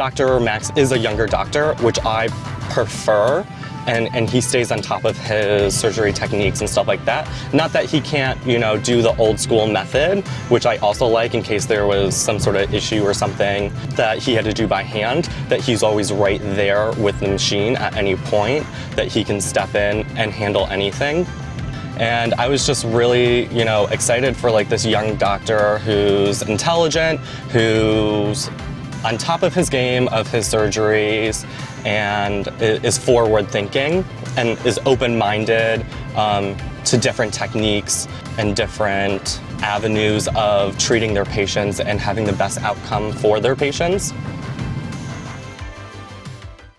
Dr. Max is a younger doctor, which I prefer, and, and he stays on top of his surgery techniques and stuff like that. Not that he can't, you know, do the old school method, which I also like in case there was some sort of issue or something that he had to do by hand, that he's always right there with the machine at any point, that he can step in and handle anything. And I was just really, you know, excited for like this young doctor who's intelligent, who's on top of his game of his surgeries and is forward thinking and is open-minded um, to different techniques and different avenues of treating their patients and having the best outcome for their patients.